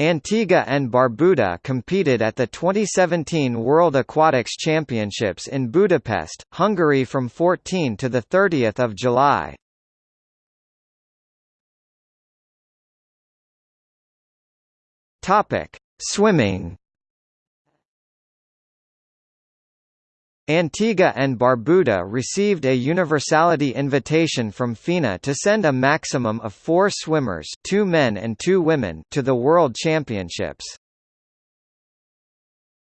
Antigua and Barbuda competed at the 2017 World Aquatics Championships in Budapest, Hungary from 14 to 30 July. Swimming Antigua and Barbuda received a universality invitation from FINA to send a maximum of four swimmers two men and two women to the World Championships.